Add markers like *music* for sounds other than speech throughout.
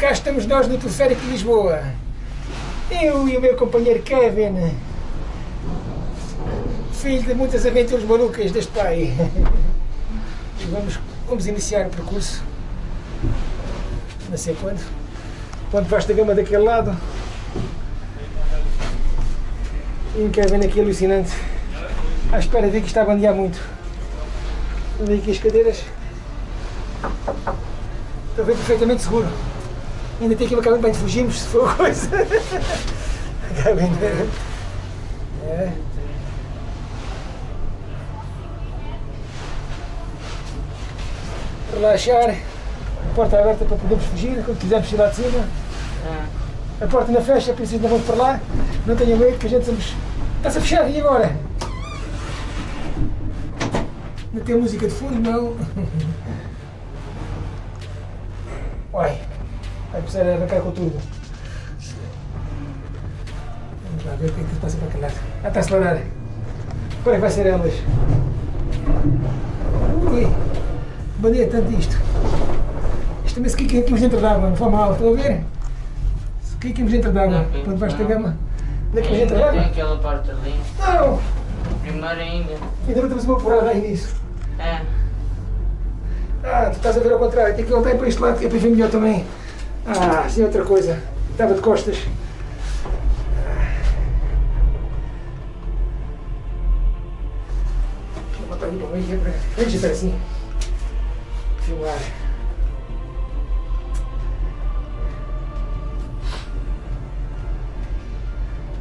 cá estamos nós no Teleférico de Lisboa. Eu e o meu companheiro Kevin, filho de muitas aventuras malucas deste pai. E vamos, vamos iniciar o percurso. Não sei quando. Quando vasta gama daquele lado. E um Kevin aqui alucinante. À espera de que está a bandear muito. Vou aqui as cadeiras. Estou bem perfeitamente seguro. Ainda tem aquilo que bem de fugirmos se for coisa. Acabem de... É. Relaxar. A porta é aberta para podermos fugir quando quisermos ir lá de cima. A porta não fecha, por isso ainda vamos para lá. Não tenham medo que a gente somos. Está-se a fechar, e agora? Não tem música de fundo, não. *laughs* Uai, vai precisar arrancar com tudo. Vamos lá ver o que é que se passa para aquele lado. Ah, está a acelerar. Agora é que vai ser elas. Ui, bandeia tanto isto. Isto também se quiquemos dentro d'água, não foi mal, estão a ver? Se quiquemos dentro d'água, quando vais ter gama. Onde é que dentro Ainda tem d'água? aquela parte ali. Não! Primeiro ainda. Ainda não temos uma porrada aí nisso. É. Ah, tu estás a ver ao contrário, tem que voltar para este lado que é para ver melhor também. Ah, sim, outra coisa. Estava de costas. Eu botar para meio, que é para... Deixa eu assim. Filmar.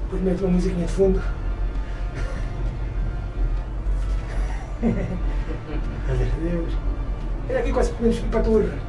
Depois meto uma musiquinha de fundo. *laughs* Meu Deus. Olha aqui quase podemos ir para a torre.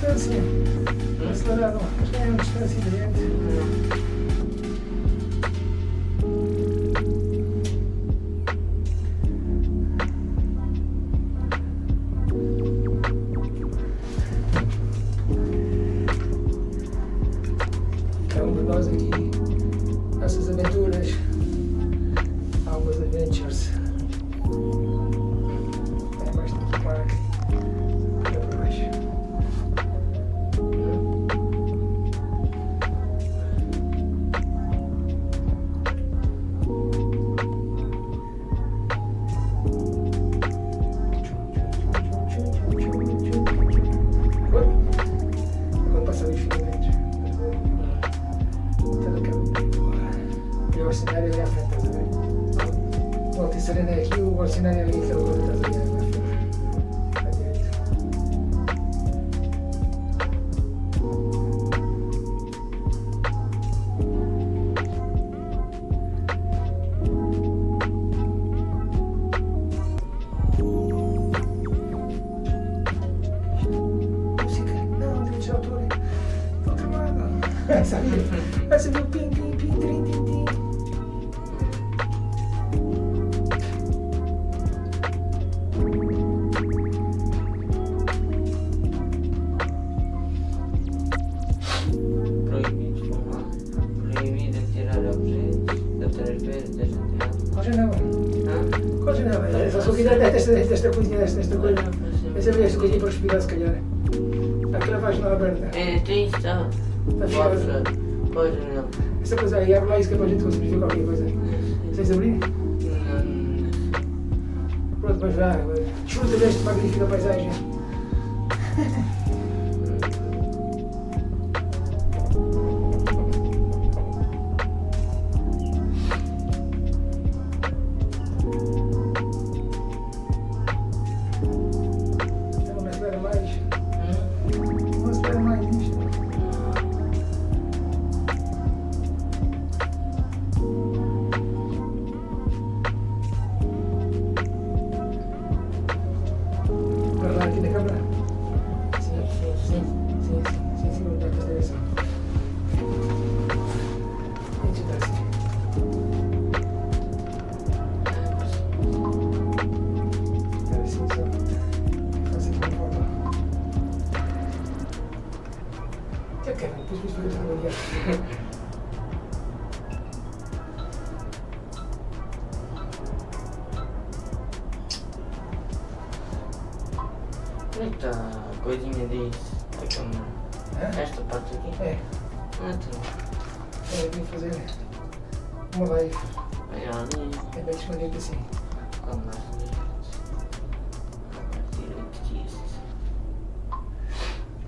dobro da experiência. Olha aquele continua. Ah, mas aí, não gosto de ver vais ter para o outro. Não, caminho. E o cenário ali à frente, estás a ver? O Altice desta, desta coisinha, desta, desta coisa. Essa é esta coisinha para respirar, se calhar. Aquela vai janela aberta. É, tem tá? Está fechada. Pode, pode não. Essa coisa aí, abre lá isso que é para a gente conseguir ver qualquer coisa. Vocês abrir? Não, Pronto, mas vá. Desfruta desta magnífica paisagem.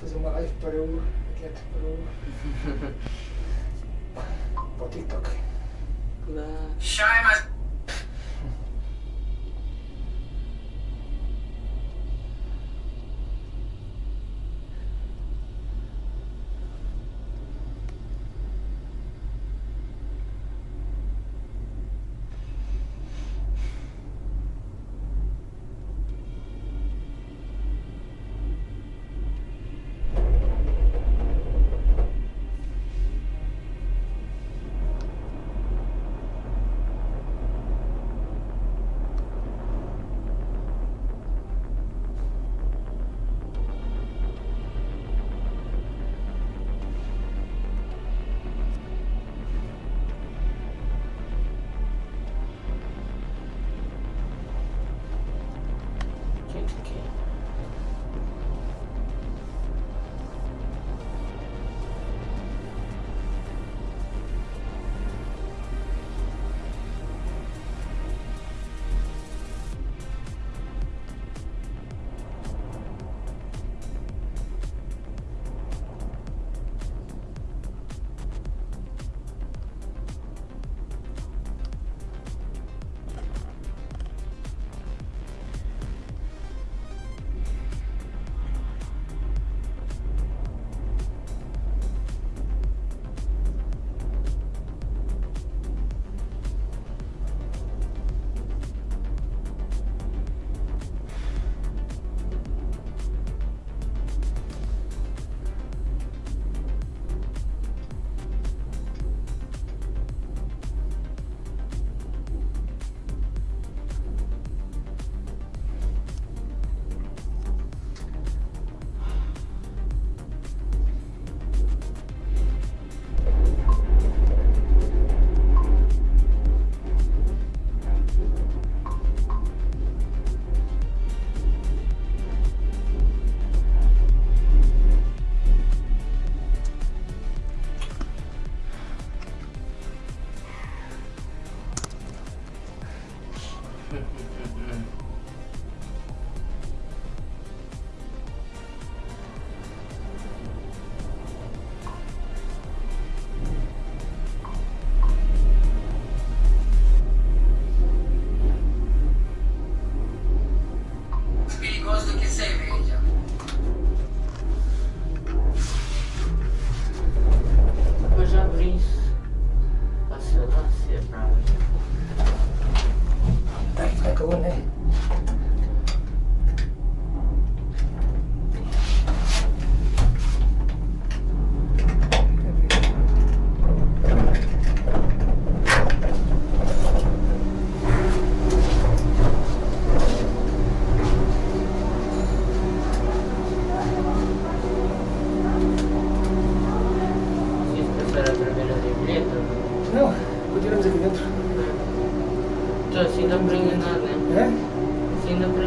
Fazer uma live para o. Quieto, para o. para o TikTok. Lá. Então assim dá para enganar, né? É? Assim para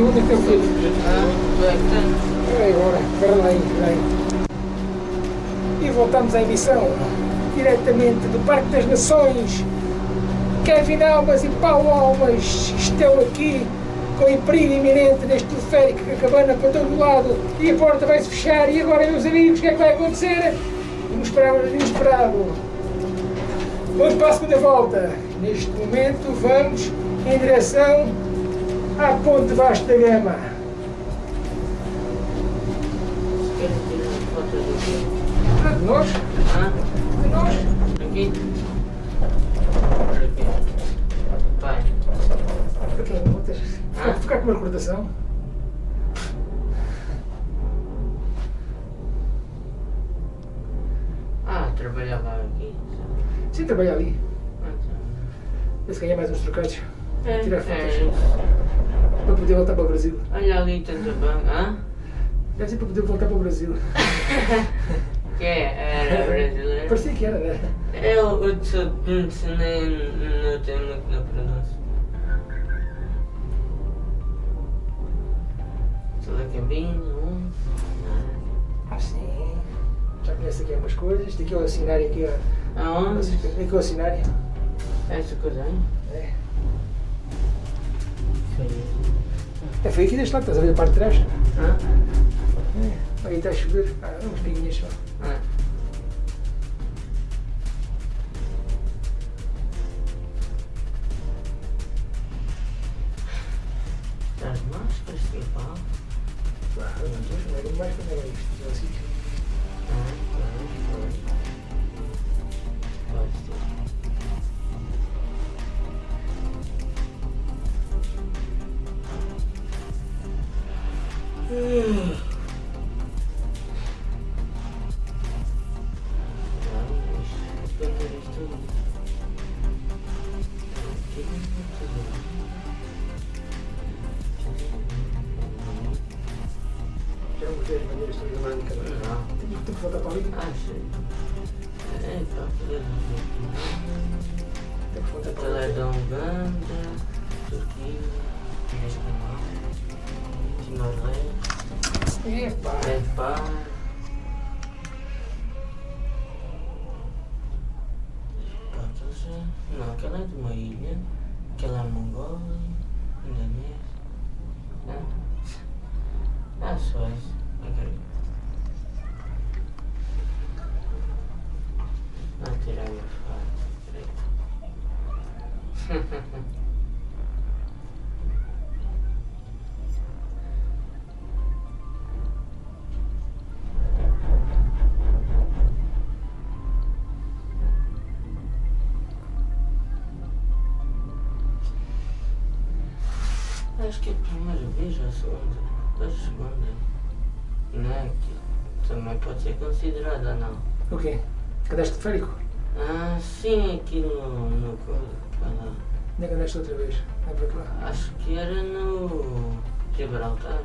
onde é que eu fui? Ah, que tens? É agora, espera lá aí, espera aí. E voltamos à emissão, diretamente do Parque das Nações. Kevin Almas e Paulo Almas estão aqui com em perigo iminente neste teleférico que acabana para todo lado e a porta vai-se fechar. E agora, meus amigos, o que é que vai acontecer? Inesperado, inesperado. Vamos para a segunda volta. Neste momento, vamos em direção à Ponte Vasco da Gama. Ah, de nós? Ah, De nós? aqui. Outras? Ficar, com uma recordação? Ah, trabalhava aqui. Sim, trabalha ali. Ah, tá. Vê se ganha mais uns trocados. É, Tirar é fotos. isso. Para poder voltar para o Brasil. Olha ali tanta banca. Hã? Deve ser para poder voltar para o Brasil. *laughs* Que é? Era brasileiro? Parecia que era, né? Eu, o Tsutunts nem não tem muito na pronúncia. Telacabinho, um. Sim. Já conhece aqui algumas coisas. Este aqui é o assinário aqui, ó. Aonde? Aqui é o assinário. Essa coisa aí? É. É, foi aqui deste lado, estás a ver a parte de trás? Hã? É. Aí está a chover. Ah, uns pinguinhos só. Ah. Epá. Nepal. Pronto, Não, aquela é de uma ilha, aquela é Mongólia, Indonésia. Ah, ah só isso. Ok. Vou tirar minha foto. Primeira vez ou a segunda? A segunda. Não é? Que também pode ser considerada, não. O quê? Cadastro férico? Ah, sim, aqui no. no aquela- Nem andaste outra vez. É para lá. acho que era no. Gibraltar.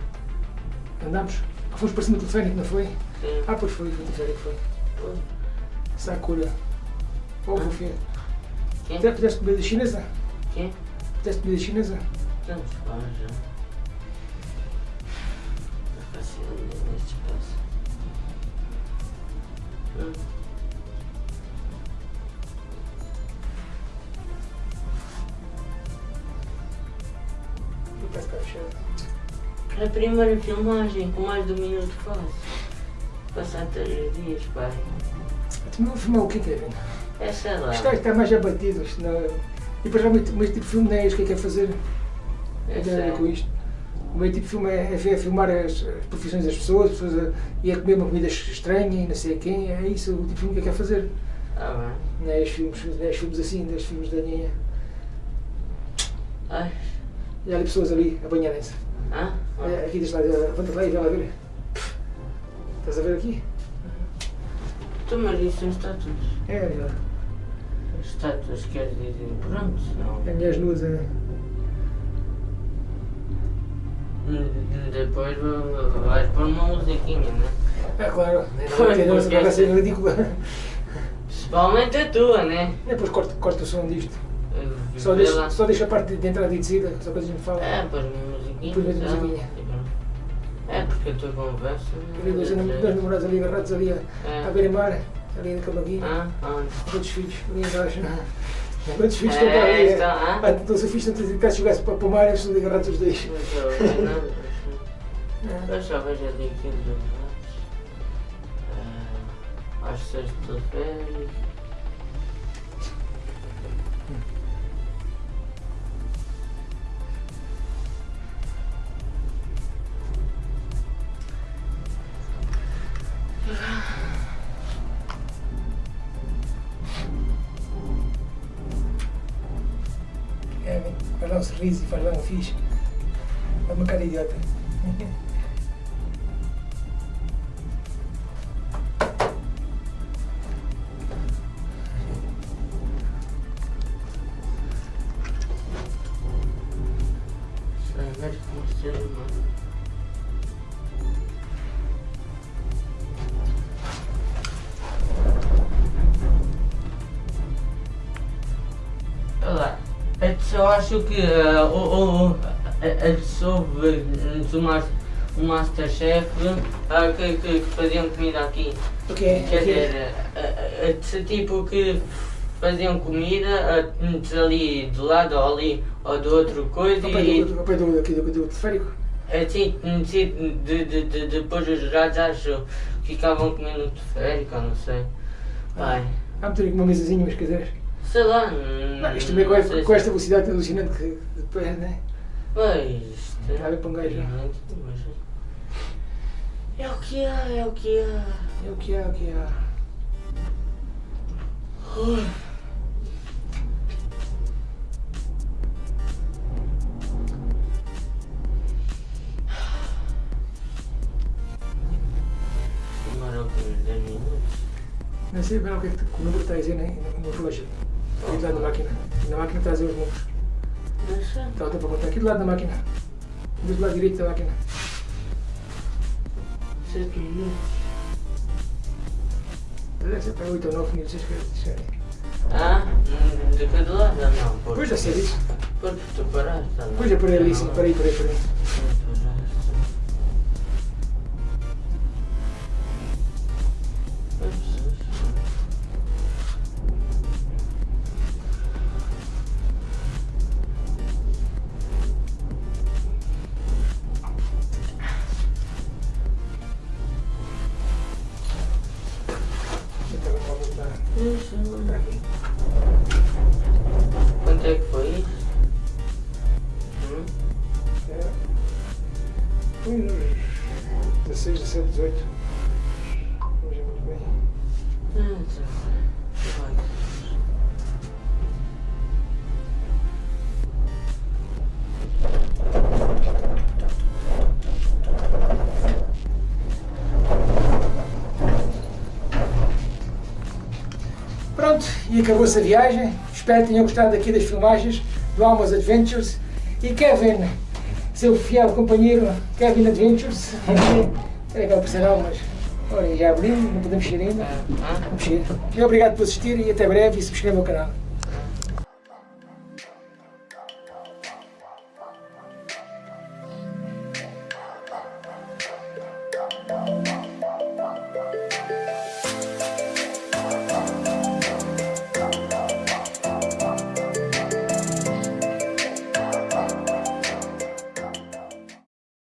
Andámos? Ah, fomos para cima do teleférico, não foi? Sim. Ah, pois foi, foi o teleférico, foi. Foi. Sakura. Ovo, oh, filho. Quem? Já fizeste comida chinesa? Quem? Fizeste comida chinesa? Tanto faz já. Está fácil neste espaço. Hum. Está ficar fechado. A primeira filmagem com mais de um minuto faço. Passar três dias, pai. Tu não filmar o que é que é? É sei lá. Isto está mais abatido. Isto não... E depois realmente, mas tipo de filme não é isto que é que é fazer. É É tem a ver com isto. O meu tipo de filme é, é filmar as, as profissões das pessoas, as pessoas a, e a comer uma comida estranha e não sei quem. É isso o tipo de filme que é que é fazer. Ah, bem. Não é os filmes, não é os filmes assim, não é os filmes da Ninha. Ai. E há ali pessoas ali a banharem-se. Ah? Olha, Aqui deste lado, levanta lá e vai lá ver. Estás a ver aqui? Tu, mas isso são estátuas. É, lá. Estátuas quer dizer, pronto, não. É mulheres nuas. É. Hum, Depois va- vais pôr uma musiquinha, né? É claro, *laughs* Pois, não é porque vai ser ridícula. Principalmente a tua, né? Depois corta, corta o som disto. Só deixa, só deixa a parte de entrada e de saída, só para a gente falar. É, pôs uma musiquinha. Depois a tá? musiquinha. É, porque a tua conversa. Ali dois, dois namorados ali agarrados ali a, a É. beira-mar, ali na camaguinha, Ah, onde? quantos filhos ali embaixo. *laughs* Quantos filhos estão para É, ah? Ah, então se fiz tantas idades jogasse para, para o mar, eles estão agarrados os dois. Eu, eu não, eu *laughs* Eu só vejo ali aquilo dos lados. Às sextas-feiras. Um sorriso e faz lá um fixe. É uma cara idiota. *laughs* eu acho que uh, o, o, a, sobre o, Master, o Masterchef uh, que, que, faziam comida aqui. O quê? Quer O dizer, uh, uh, tipo que faziam comida uh, ali do lado ou ali ou de outra coisa Ao pé e do, ao pé do, do, do teleférico? assim, sim, de, de, de, depois os jurados acho que ficavam comendo no teleférico, não sei. Ai, Há meter aqui uma mesazinha, umas cadeiras. Sei lá. Não, isto também com, não esta- sei com se- esta velocidade alucinante que depois, né? Pois. Está a ver para um gajo. mas É o que há, é o que há. É o que é, é o que é. Ui. 10 minutos. Não sei bem o que é que o número está a dizer né? no relógio. Aqui do lado da máquina. Na máquina dizer os números. Deixa. Está o tempo a contar. Aqui do lado da máquina. Do lado direito da máquina. 7 minutos. Deve ser para 8 ou 9 minutos. acho que é- Ah, hum, de cada lado? Não. Pois, já sei disso. Porque tu paraste. Pois é, por ali, sim. Parei, parei, parei. Quanto é que foi isso? Hum? É. Foi nos 16, 17, 18. E acabou-se a viagem. Espero que tenham gostado aqui das filmagens do Almas Adventures. E Kevin, seu fiel companheiro, Kevin Adventures. Era aquela por ser Almas. Olha, já abrimos, não podemos mexer ainda. Ah, ah. Vamos mexer. E obrigado por assistir e até breve e subscrevam o canal.